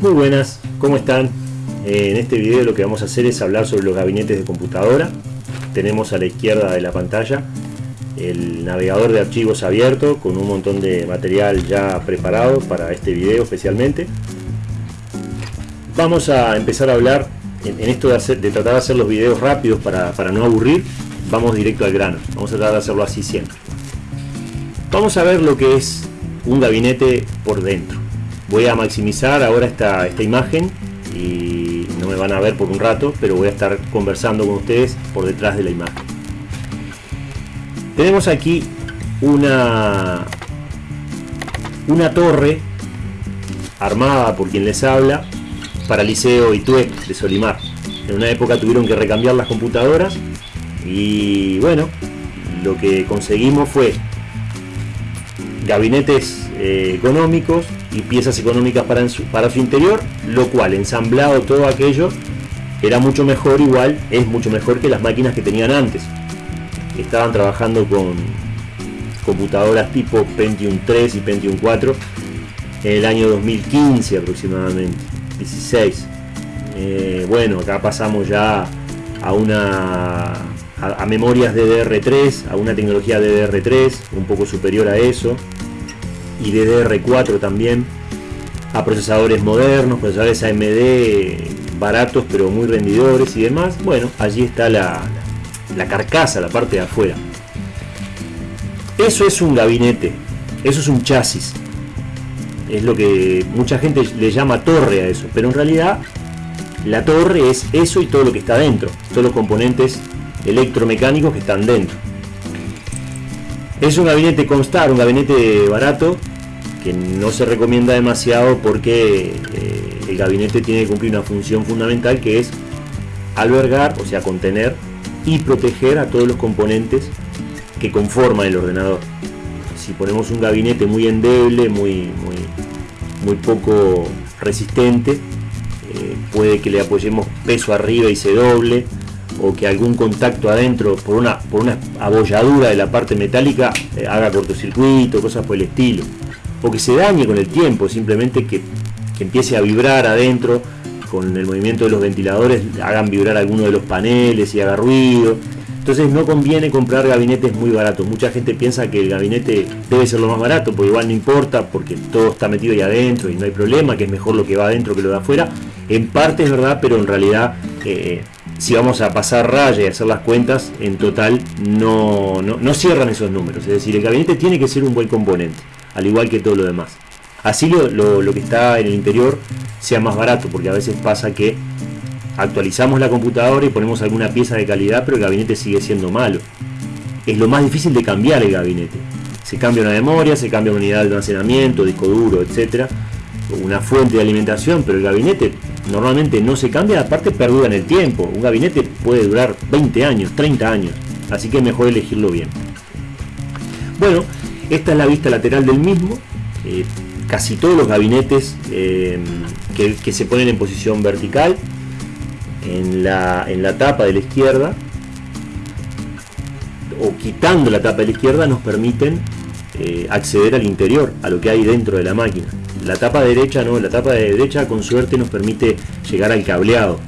Muy buenas, ¿cómo están? Eh, en este video lo que vamos a hacer es hablar sobre los gabinetes de computadora. Tenemos a la izquierda de la pantalla el navegador de archivos abierto con un montón de material ya preparado para este video especialmente. Vamos a empezar a hablar en, esto de, tratar de hacer los videos rápidos para, para no aburrir. Vamos directo al grano, vamos a tratar de hacerlo así siempre. Vamos a ver lo que es un gabinete por dentro voy a maximizar ahora esta, esta imagen y no me van a ver por un rato, pero voy a estar conversando con ustedes por detrás de la imagen. Tenemos aquí una, una torre armada por quien les habla para Liceo Itué de Solimar. En una época tuvieron que recambiar las computadoras y bueno, lo que conseguimos fue gabinetes eh, económicos y piezas económicas para, su, para su interior, lo cual ensamblado todo aquello era mucho mejor, igual es mucho mejor que las máquinas que tenían antes. Estaban trabajando con computadoras tipo Pentium 3 y Pentium 4 en el año 2015 aproximadamente, 16. Eh, bueno, acá pasamos ya a una a, a memorias DDR3, a una tecnología DDR3 un poco superior a eso y DDR4 también a procesadores modernos, procesadores AMD baratos pero muy rendidores y demás. Bueno, allí está la, la carcasa, la parte de afuera. Eso es un gabinete, eso es un chasis. Es lo que mucha gente le llama torre a eso, pero en realidad la torre es eso y todo lo que está dentro, todos los componentes electromecánicos que están dentro. Es un gabinete constar, un gabinete barato, que no se recomienda demasiado porque eh, el gabinete tiene que cumplir una función fundamental que es albergar, o sea, contener y proteger a todos los componentes que conforman el ordenador. Si ponemos un gabinete muy endeble, muy, muy, muy poco resistente, eh, puede que le apoyemos peso arriba y se doble, o que algún contacto adentro por una, por una abolladura de la parte metálica eh, haga cortocircuito, cosas por el estilo o que se dañe con el tiempo, simplemente que, empiece a vibrar adentro con el movimiento de los ventiladores, hagan vibrar alguno de los paneles y haga ruido. Entonces no conviene comprar gabinetes muy baratos. Mucha gente piensa que el gabinete debe ser lo más barato, porque igual no importa, porque todo está metido ahí adentro y no hay problema, que es mejor lo que va adentro que lo de afuera. En parte es verdad, pero en realidad eh, si vamos a pasar raya y hacer las cuentas, en total no, no cierran esos números. Es decir, el gabinete tiene que ser un buen componente al igual que todo lo demás. Así lo, que está en el interior sea más barato, porque a veces pasa que actualizamos la computadora y ponemos alguna pieza de calidad, pero el gabinete sigue siendo malo. Es lo más difícil de cambiar el gabinete. Se cambia una memoria, se cambia una unidad de almacenamiento, disco duro, etcétera, una fuente de alimentación, pero el gabinete normalmente no se cambia, aparte perdura en el tiempo. Un gabinete puede durar 20 años, 30 años, así que mejor elegirlo bien. Bueno, esta es la vista lateral del mismo. Eh, casi todos los gabinetes eh, que, se ponen en posición vertical en la, en la tapa de la izquierda o quitando la tapa de la izquierda nos permiten eh, acceder al interior, a lo que hay dentro de la máquina. La tapa derecha no, la tapa de derecha con suerte nos permite llegar al cableado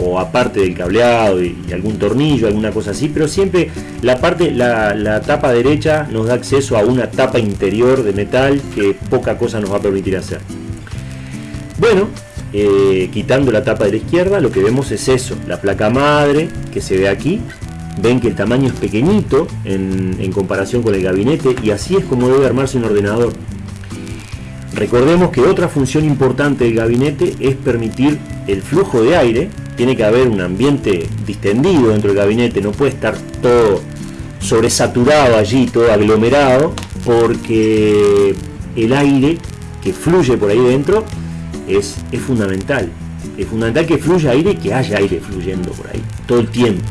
o aparte del cableado y, algún tornillo, alguna cosa así, pero siempre la parte, la, tapa derecha nos da acceso a una tapa interior de metal que poca cosa nos va a permitir hacer. Bueno, eh, quitando la tapa de la izquierda, lo que vemos es eso, la placa madre que se ve aquí. Ven que el tamaño es pequeñito en, en comparación con el gabinete y así es como debe armarse un ordenador. Recordemos que otra función importante del gabinete es permitir el flujo de aire tiene que haber un ambiente distendido dentro del gabinete, no puede estar todo sobresaturado allí, todo aglomerado, porque el aire que fluye por ahí dentro es, fundamental. Es fundamental que fluya aire y que haya aire fluyendo por ahí todo el tiempo.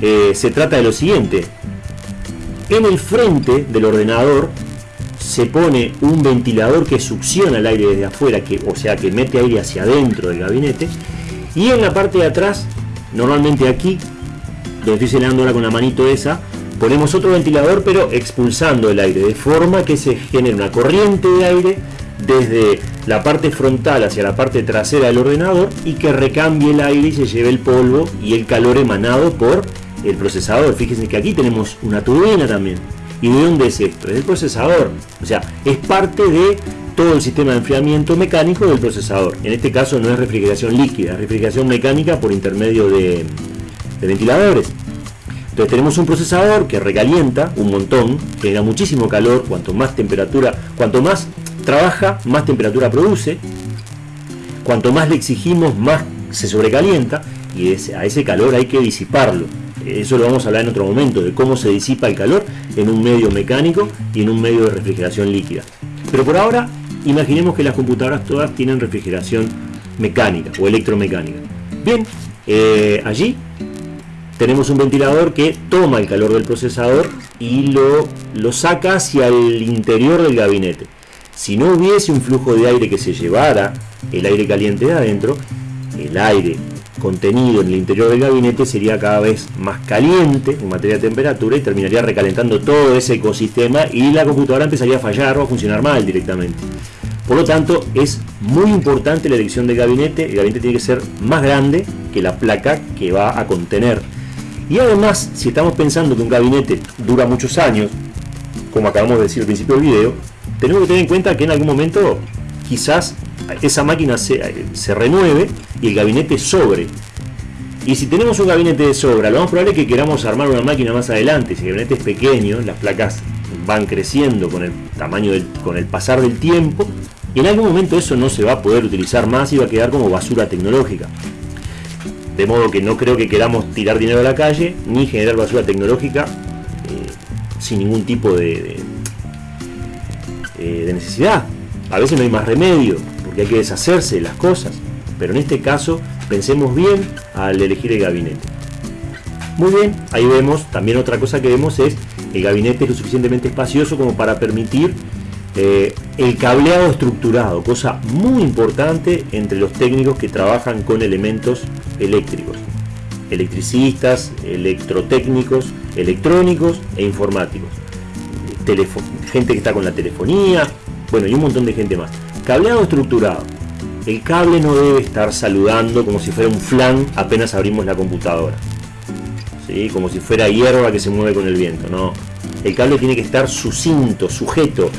Eh, se trata de lo siguiente. En el frente del ordenador se pone un ventilador que succiona el aire desde afuera, que, o sea que mete aire hacia adentro del gabinete, y en la parte de atrás, normalmente aquí, donde estoy señalando ahora con la manito esa, ponemos otro ventilador pero expulsando el aire, de forma que se genere una corriente de aire desde la parte frontal hacia la parte trasera del ordenador y que recambie el aire y se lleve el polvo y el calor emanado por el procesador. Fíjense que aquí tenemos una turbina también. ¿Y de dónde es esto? Es el procesador. O sea, es parte de todo el sistema de enfriamiento mecánico del procesador. En este caso no es refrigeración líquida, es refrigeración mecánica por intermedio de, de ventiladores. Entonces tenemos un procesador que recalienta un montón, genera muchísimo calor, cuanto más temperatura, cuanto más trabaja, más temperatura produce, cuanto más le exigimos, más se sobrecalienta y a ese calor hay que disiparlo. Eso lo vamos a hablar en otro momento, de cómo se disipa el calor en un medio mecánico y en un medio de refrigeración líquida. Pero por ahora, imaginemos que las computadoras todas tienen refrigeración mecánica o electromecánica. Bien, eh, allí tenemos un ventilador que toma el calor del procesador y lo, lo saca hacia el interior del gabinete. Si no hubiese un flujo de aire que se llevara el aire caliente de adentro, el aire contenido en el interior del gabinete sería cada vez más caliente en materia de temperatura y terminaría recalentando todo ese ecosistema y la computadora empezaría a fallar o a funcionar mal directamente. Por lo tanto, es muy importante la elección del gabinete. El gabinete tiene que ser más grande que la placa que va a contener. Y además, si estamos pensando que un gabinete dura muchos años, como acabamos de decir al principio del video, tenemos que tener en cuenta que en algún momento quizás esa máquina se, renueve y el gabinete sobre. Y si tenemos un gabinete de sobra, lo más probable es que queramos armar una máquina más adelante. Si el gabinete es pequeño, las placas van creciendo con el tamaño del, con el pasar del tiempo y en algún momento eso no se va a poder utilizar más y va a quedar como basura tecnológica. De modo que no creo que queramos tirar dinero a la calle ni generar basura tecnológica eh, sin ningún tipo eh, de necesidad. A veces no hay más remedio, hay que deshacerse de las cosas. Pero en este caso, pensemos bien al elegir el gabinete. Muy bien, ahí vemos, también otra cosa que vemos es el gabinete es lo suficientemente espacioso como para permitir eh, el cableado estructurado, cosa muy importante entre los técnicos que trabajan con elementos eléctricos. Electricistas, electrotécnicos, electrónicos e informáticos. gente que está con la telefonía, bueno, y un montón de gente más. Cableado estructurado. El cable no debe estar saludando como si fuera un flan apenas abrimos la computadora. ¿Sí? Como si fuera hierba que se mueve con el viento. No. El cable tiene que estar sucinto, sujeto,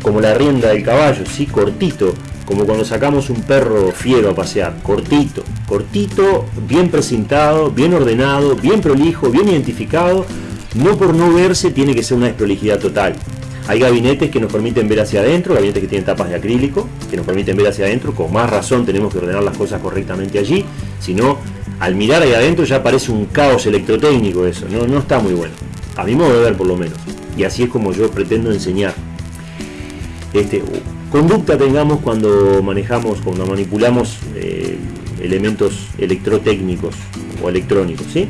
como la rienda del caballo, ¿sí? cortito, como cuando sacamos un perro fiero a pasear, cortito, cortito, bien presentado, bien ordenado, bien prolijo, bien identificado. No por no verse tiene que ser una desprolijidad total. Hay gabinetes que nos permiten ver hacia adentro, gabinetes que tienen tapas de acrílico, que nos permiten ver hacia adentro, con más razón tenemos que ordenar las cosas correctamente allí, si no, al mirar ahí adentro ya parece un caos electrotécnico eso, no, no está muy bueno, a mi modo de ver por lo menos, y así es como yo pretendo enseñar. Este, conducta tengamos cuando manejamos, cuando manipulamos eh, elementos electrotécnicos o electrónicos, ¿sí?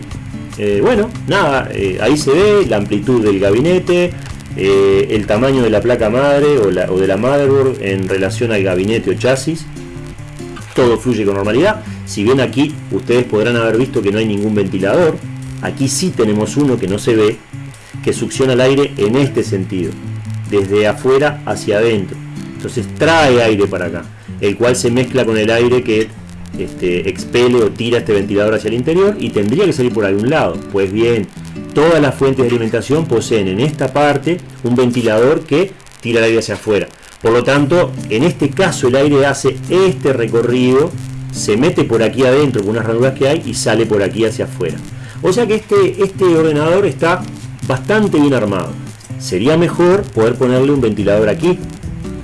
Eh, bueno, nada, eh, ahí se ve la amplitud del gabinete, eh, el tamaño de la placa madre o, de la motherboard en relación al gabinete o chasis. Todo fluye con normalidad. Si bien aquí ustedes podrán haber visto que no hay ningún ventilador, aquí sí tenemos uno que no se ve, que succiona el aire en este sentido, desde afuera hacia adentro. Entonces trae aire para acá, el cual se mezcla con el aire que este, expele o tira este ventilador hacia el interior y tendría que salir por algún lado. Pues bien, todas las fuentes de alimentación poseen en esta parte un ventilador que tira el aire hacia afuera. Por lo tanto, en este caso el aire hace este recorrido, se mete por aquí adentro con unas ranuras que hay y sale por aquí hacia afuera. O sea que este, este ordenador está bastante bien armado. Sería mejor poder ponerle un ventilador aquí.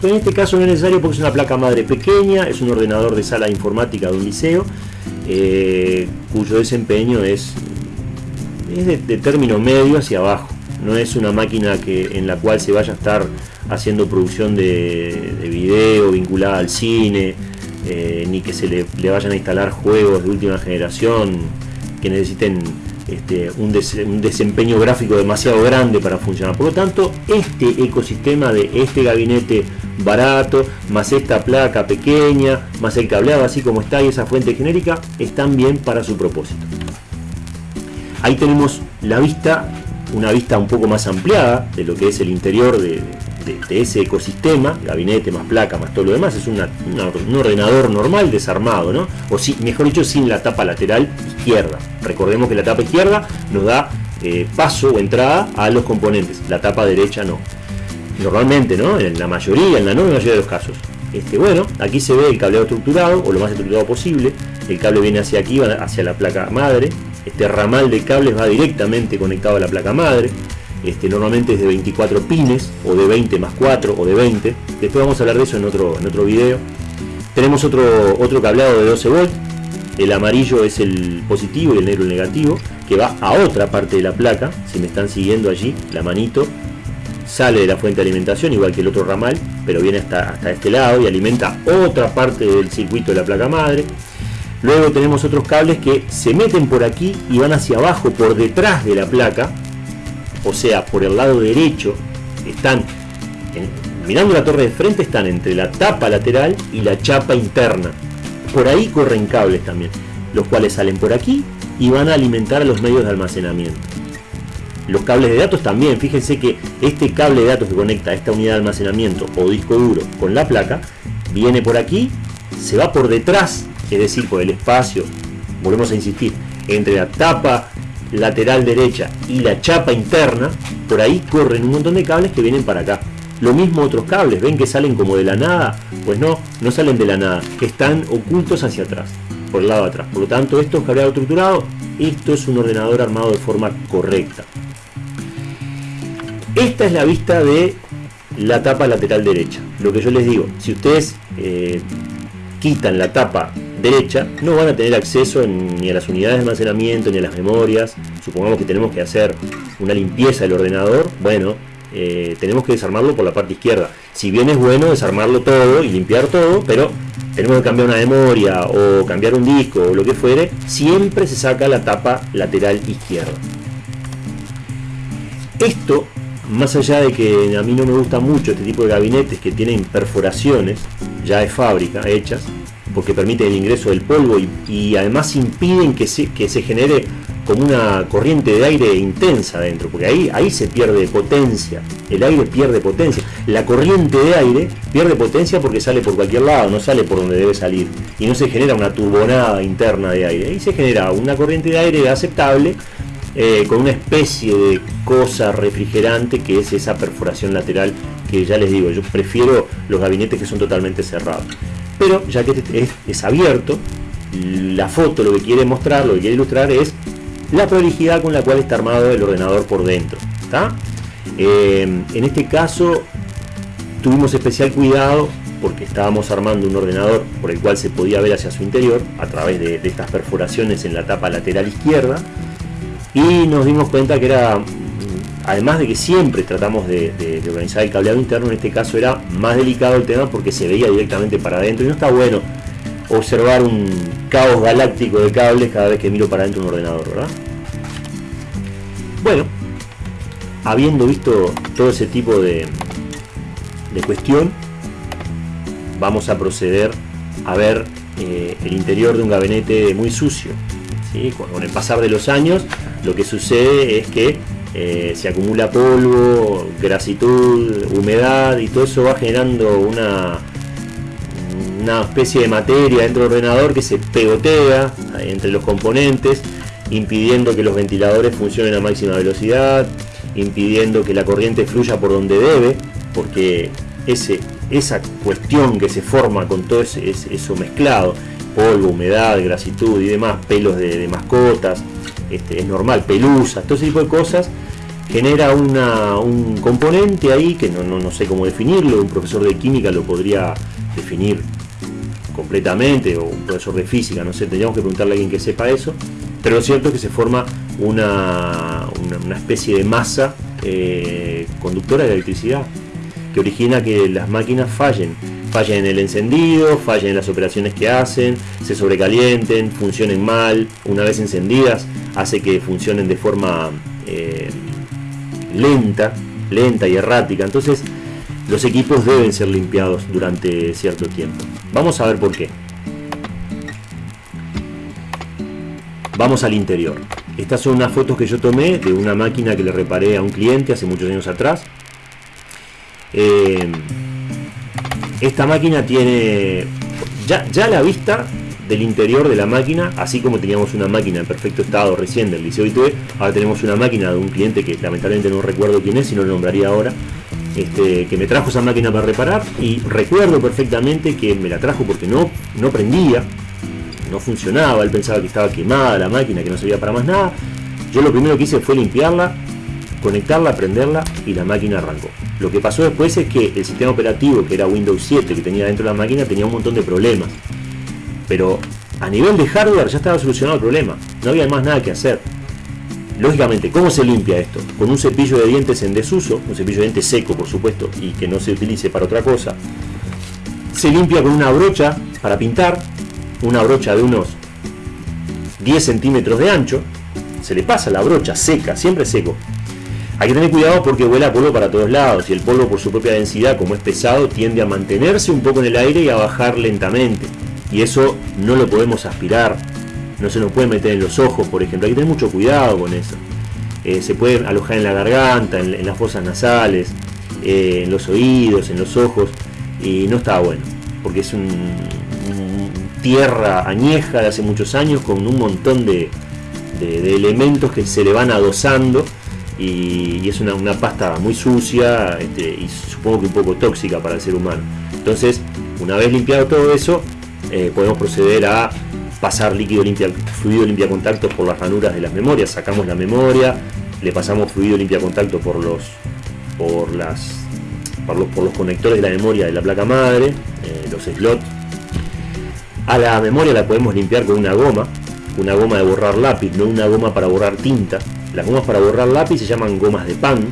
Pero en este caso no es necesario porque es una placa madre pequeña, es un ordenador de sala informática de un liceo, eh, cuyo desempeño es es de, término medio hacia abajo. No es una máquina que, en la cual se vaya a estar haciendo producción de, video vinculada al cine, eh, ni que se le, vayan a instalar juegos de última generación que necesiten este, un, un, desempeño gráfico demasiado grande para funcionar. Por lo tanto, este ecosistema de este gabinete barato, más esta placa pequeña, más el cableado así como está y esa fuente genérica, están bien para su propósito. Ahí tenemos la vista, una vista un poco más ampliada de lo que es el interior de, ese ecosistema, gabinete más placa más todo lo demás, es un ordenador normal desarmado, ¿no? O si, mejor dicho, sin la tapa lateral izquierda. Recordemos que la tapa izquierda nos da eh, paso o entrada a los componentes, la tapa derecha no. Normalmente, ¿no? En la mayoría, en la no mayoría de los casos. Este, bueno, aquí se ve el cableado estructurado, o lo más estructurado posible. El cable viene hacia aquí, hacia la placa madre. Este ramal de cables va directamente conectado a la placa madre. Este, normalmente es de 24 pines, o de 20 más 4, o de 20. Después vamos a hablar de eso en otro, en otro video. Tenemos otro, otro cableado de 12 volts. El amarillo es el positivo y el negro el negativo, que va a otra parte de la placa. Si me están siguiendo allí, la manito sale de la fuente de alimentación, igual que el otro ramal, pero viene hasta, hasta este lado y alimenta otra parte del circuito de la placa madre. Luego tenemos otros cables que se meten por aquí y van hacia abajo, por detrás de la placa, o sea, por el lado derecho, están, mirando la torre de frente, están entre la tapa lateral y la chapa interna. Por ahí corren cables también, los cuales salen por aquí y van a alimentar a los medios de almacenamiento. Los cables de datos también, fíjense que este cable de datos que conecta esta unidad de almacenamiento o disco duro con la placa, viene por aquí, se va por detrás, es decir, por el espacio, volvemos a insistir, entre la tapa lateral derecha y la chapa interna, por ahí corren un montón de cables que vienen para acá. Lo mismo otros cables, ven que salen como de la nada, pues no, no salen de la nada, están ocultos hacia atrás, por el lado de atrás. Por lo tanto, esto es cableado estructurado, esto es un ordenador armado de forma correcta. Esta es la vista de la tapa lateral derecha. Lo que yo les digo, si ustedes eh, quitan la tapa derecha, no van a tener acceso ni a las unidades de almacenamiento, ni a las memorias. Supongamos que tenemos que hacer una limpieza del ordenador. Bueno, eh, tenemos que desarmarlo por la parte izquierda. Si bien es bueno desarmarlo todo y limpiar todo, pero tenemos que cambiar una memoria o cambiar un disco o lo que fuere, siempre se saca la tapa lateral izquierda. Esto más allá de que a mí no me gusta mucho este tipo de gabinetes que tienen perforaciones ya de fábrica hechas, porque permiten el ingreso del polvo y, además impiden que se, genere como una corriente de aire intensa dentro, porque ahí, ahí se pierde potencia, el aire pierde potencia, la corriente de aire pierde potencia porque sale por cualquier lado, no sale por donde debe salir, y no se genera una turbonada interna de aire, ahí se genera una corriente de aire aceptable eh, con una especie de cosa refrigerante que es esa perforación lateral que ya les digo, yo prefiero los gabinetes que son totalmente cerrados. Pero ya que este es, abierto, la foto lo que quiere mostrar, lo que quiere ilustrar es la prolijidad con la cual está armado el ordenador por dentro. Eh, en este caso tuvimos especial cuidado porque estábamos armando un ordenador por el cual se podía ver hacia su interior a través de estas perforaciones en la tapa lateral izquierda y nos dimos cuenta que era, además de que siempre tratamos de, organizar el cableado interno, en este caso era más delicado el tema porque se veía directamente para adentro y no está bueno observar un caos galáctico de cables cada vez que miro para adentro un ordenador, ¿verdad? Bueno, habiendo visto todo ese tipo de, de cuestión, vamos a proceder a ver eh, el interior de un gabinete muy sucio. Con el pasar de los años lo que sucede es que eh, se acumula polvo, grasitud, humedad y todo eso va generando una, una especie de materia dentro del ordenador que se pegotea entre los componentes, impidiendo que los ventiladores funcionen a máxima velocidad, impidiendo que la corriente fluya por donde debe, porque ese, esa cuestión que se forma con todo eso mezclado, polvo, humedad, grasitud y demás, pelos de mascotas, este, es normal, pelusas, todo ese tipo de cosas, genera un componente ahí que no, sé cómo definirlo, un profesor de química lo podría definir completamente, o un profesor de física, no sé, tendríamos que preguntarle a alguien que sepa eso, pero lo cierto es que se forma una, una, especie de masa eh, conductora de electricidad que origina que las máquinas fallen. Fallen en el encendido, fallen en las operaciones que hacen, se sobrecalienten, funcionen mal, una vez encendidas hace que funcionen de forma eh, lenta, lenta y errática. Entonces los equipos deben ser limpiados durante cierto tiempo. Vamos a ver por qué. Vamos al interior. Estas son unas fotos que yo tomé de una máquina que le reparé a un cliente hace muchos años atrás. Eh, esta máquina tiene ya, ya la vista del interior de la máquina, así como teníamos una máquina en perfecto estado recién del Liceo ITV, ahora tenemos una máquina de un cliente que lamentablemente no recuerdo quién es, y no lo nombraría ahora, este, que me trajo esa máquina para reparar y recuerdo perfectamente que me la trajo porque no, no prendía, no funcionaba, él pensaba que estaba quemada la máquina, que no servía para más nada. Yo lo primero que hice fue limpiarla, conectarla, prenderla y la máquina arrancó. Lo que pasó después es que el sistema operativo, que era Windows 7 que tenía dentro de la máquina, tenía un montón de problemas. Pero a nivel de hardware ya estaba solucionado el problema, no había más nada que hacer. Lógicamente, ¿cómo se limpia esto? Con un cepillo de dientes en desuso, un cepillo de dientes seco por supuesto, y que no se utilice para otra cosa. Se limpia con una brocha para pintar, una brocha de unos 10 centímetros de ancho, se le pasa la brocha seca, siempre seco. Hay que tener cuidado porque vuela polvo para todos lados y el polvo por su propia densidad, como es pesado, tiende a mantenerse un poco en el aire y a bajar lentamente. Y eso no lo podemos aspirar, no se nos puede meter en los ojos, por ejemplo. Hay que tener mucho cuidado con eso. Eh, se puede alojar en la garganta, en, las fosas nasales, eh, en los oídos, en los ojos, y no está bueno, porque es un, tierra añeja de hace muchos años con un montón de, elementos que se le van adosando y, es una, pasta muy sucia este, y supongo que un poco tóxica para el ser humano. Entonces, una vez limpiado todo eso, eh, podemos proceder a pasar líquido limpia, fluido limpia contacto por las ranuras de las memorias, sacamos la memoria, le pasamos fluido limpia contacto por los por los, por los conectores de la memoria de la placa madre, eh, los slots. A la memoria la podemos limpiar con una goma, una goma de borrar lápiz, no una goma para borrar tinta. Las gomas para borrar lápiz se llaman gomas de pan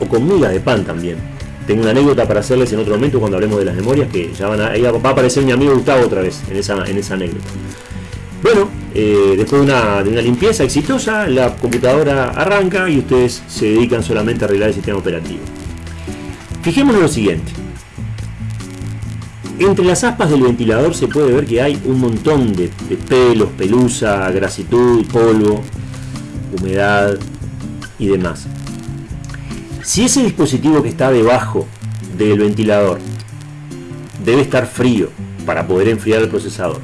o con migas de pan también. Tengo una anécdota para hacerles en otro momento cuando hablemos de las memorias, que ya van a, va a aparecer mi amigo Gustavo otra vez en esa, en esa anécdota. Bueno, eh, después de una, de una, limpieza exitosa, la computadora arranca y ustedes se dedican solamente a arreglar el sistema operativo. Fijémonos lo siguiente. Entre las aspas del ventilador se puede ver que hay un montón de, de pelos, pelusa, grasitud, polvo, humedad y demás. Si ese dispositivo que está debajo del ventilador debe estar frío para poder enfriar el procesador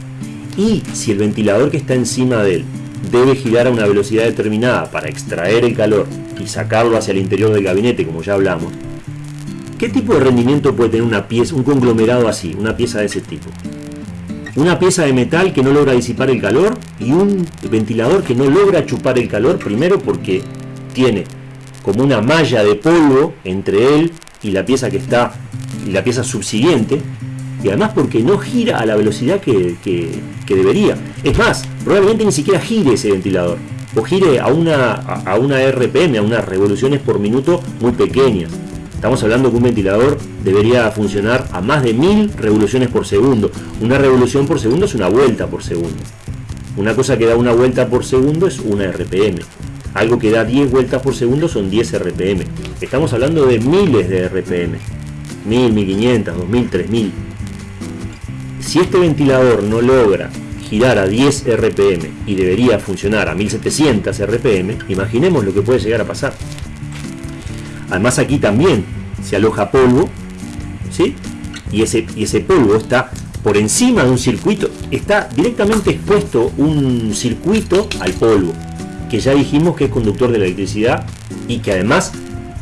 y si el ventilador que está encima de él debe girar a una velocidad determinada para extraer el calor y sacarlo hacia el interior del gabinete como ya hablamos, ¿qué tipo de rendimiento puede tener una pieza, un conglomerado así, una pieza de ese tipo? Una pieza de metal que no logra disipar el calor y un ventilador que no logra chupar el calor, primero porque tiene como una malla de polvo entre él y la pieza que está y la pieza subsiguiente y además porque no gira a la velocidad que, debería. Es más probablemente ni siquiera gire ese ventilador o gire a una, a una RPM a unas revoluciones por minuto muy pequeñas. Estamos hablando que un ventilador debería funcionar a más de mil revoluciones por segundo. Una revolución por segundo es una vuelta por segundo. Una cosa que da una vuelta por segundo es una RPM algo que da 10 vueltas por segundo son 10 RPM. Estamos hablando de miles de RPM. 1000, 1500, 2000, 3000. Si este ventilador no logra girar a 10 RPM y debería funcionar a 1700 RPM, imaginemos lo que puede llegar a pasar. Además aquí también se aloja polvo, ¿sí? Y ese, y ese polvo está por encima de un circuito, está directamente expuesto un circuito al polvo que ya dijimos que es conductor de electricidad y que además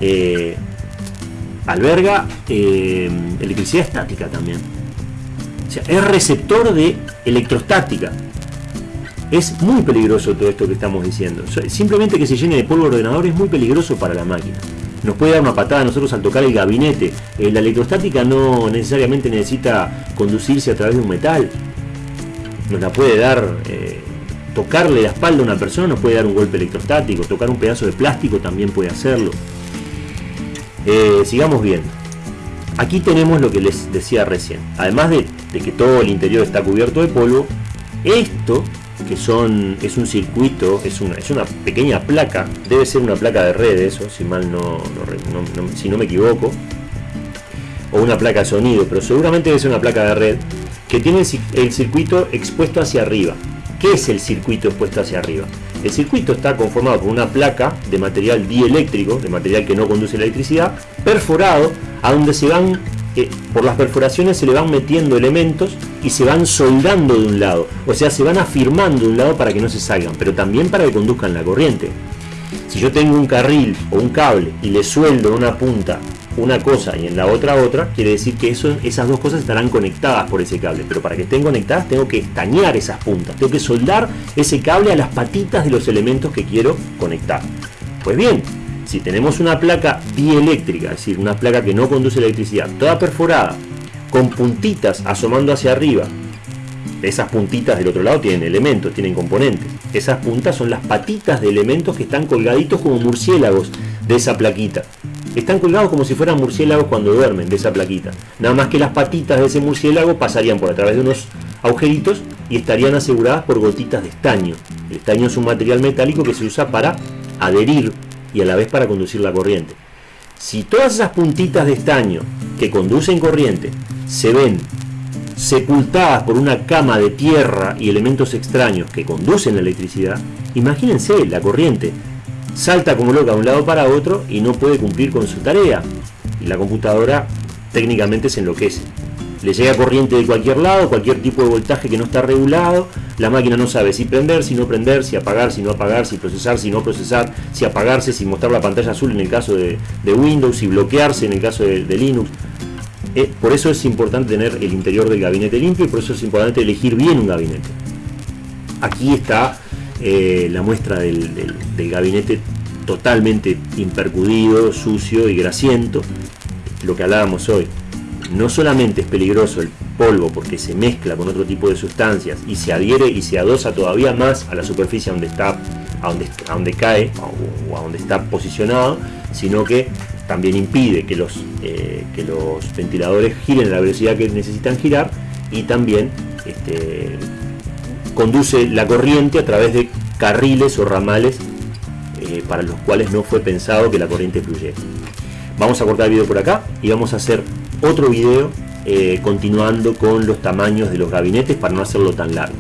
eh, alberga eh, electricidad estática también. Es receptor de electrostática. Es muy peligroso todo esto que estamos diciendo. Simplemente que se llene de polvo el ordenador es muy peligroso para la máquina. Nos puede dar una patada a nosotros al tocar el gabinete. Eh, la electrostática no necesariamente necesita conducirse a través de un metal. Nos la puede dar tocarle la espalda a una persona nos puede dar un golpe electrostático, tocar un pedazo de plástico también puede hacerlo. Eh, sigamos viendo. Aquí tenemos lo que les decía recién. Además de, que todo el interior está cubierto de polvo, esto que son es un circuito, es una, es una pequeña placa, debe ser una placa de red eso, si mal no, si no me equivoco, o una placa de sonido, pero seguramente debe ser una placa de red que tiene el circuito expuesto hacia arriba. ¿Qué es el circuito expuesto hacia arriba? El circuito está conformado por una placa de material dieléctrico, de material que no conduce la electricidad, perforado a donde se van, eh, por las perforaciones se le van metiendo elementos y se van soldando de un lado, o sea, se van afirmando de un lado para que no se salgan, pero también para que conduzcan la corriente. Si yo tengo un carril o un cable y le sueldo una punta una cosa y en la otra otra, quiere decir que esas dos cosas estarán conectadas por ese cable. Pero para que estén conectadas tengo que estañar esas puntas, tengo que soldar ese cable a las patitas de los elementos que quiero conectar. Pues bien, si tenemos una placa dieléctrica, es decir, una placa que no conduce electricidad, toda perforada, con puntitas asomando hacia arriba, esas puntitas del otro lado tienen elementos, tienen componentes. Esas puntas son las patitas de elementos que están colgaditos como murciélagos de esa plaquita. Están colgados como si fueran murciélagos cuando duermen de esa plaquita. Nada más que las patitas de ese murciélago pasarían por a través de unos agujeritos y estarían aseguradas por gotitas de estaño. El estaño es un material metálico que se usa para adherir y a la vez para conducir la corriente. Si todas esas puntitas de estaño que conducen corriente se ven sepultadas por una cama de tierra y elementos extraños que conducen la electricidad, imagínense la corriente. Salta como loca de un lado para otro y no puede cumplir con su tarea. Y la computadora técnicamente se enloquece. Le llega corriente de cualquier lado, cualquier tipo de voltaje que no está regulado. La máquina no sabe si prender, si no prender, si apagar, si no apagar, si procesar, si no procesar, si apagarse, si mostrar la pantalla azul en el caso de, Windows, si bloquearse en el caso de Linux. Eh, por eso es importante tener el interior del gabinete limpio y por eso es importante elegir bien un gabinete. Aquí está eh, la muestra del, gabinete totalmente impercudido, sucio y grasiento. Lo que hablábamos hoy. No solamente es peligroso el polvo porque se mezcla con otro tipo de sustancias y se adhiere y se adosa todavía más a la superficie donde está, a donde, cae o a donde está posicionado, sino que también impide que los, eh, que los ventiladores giren a la velocidad que necesitan girar y también este, conduce la corriente a través de carriles o ramales eh, para los cuales no fue pensado que la corriente fluyera. Vamos a cortar el video por acá y vamos a hacer otro video eh, continuando con los tamaños de los gabinetes para no hacerlo tan largo.